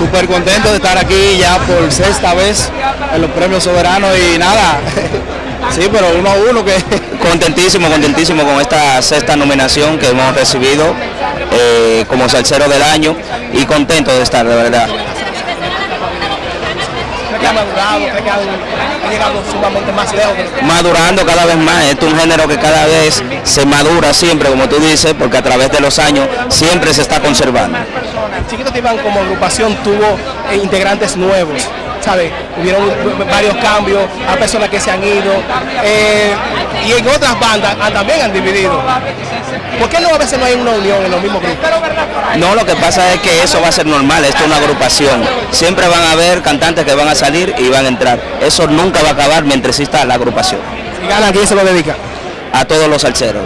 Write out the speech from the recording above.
Súper contento de estar aquí ya por sexta vez en los premios soberanos y nada, sí, pero uno a uno que... Contentísimo, contentísimo con esta sexta nominación que hemos recibido eh, como salsero del año y contento de estar, de verdad. Madurando cada vez más, es un género que cada vez se madura siempre, como tú dices, porque a través de los años siempre se está conservando. Chiquito Tibán como agrupación tuvo eh, integrantes nuevos, ¿sabe? Hubieron varios cambios, hay personas que se han ido, eh, y en otras bandas ah, también han dividido. ¿Por qué no a veces no hay una unión en los mismos grupos? No, lo que pasa es que eso va a ser normal, esto es una agrupación. Siempre van a haber cantantes que van a salir y van a entrar. Eso nunca va a acabar mientras exista la agrupación. Si gana, ¿a quién se lo dedica? A todos los salseros.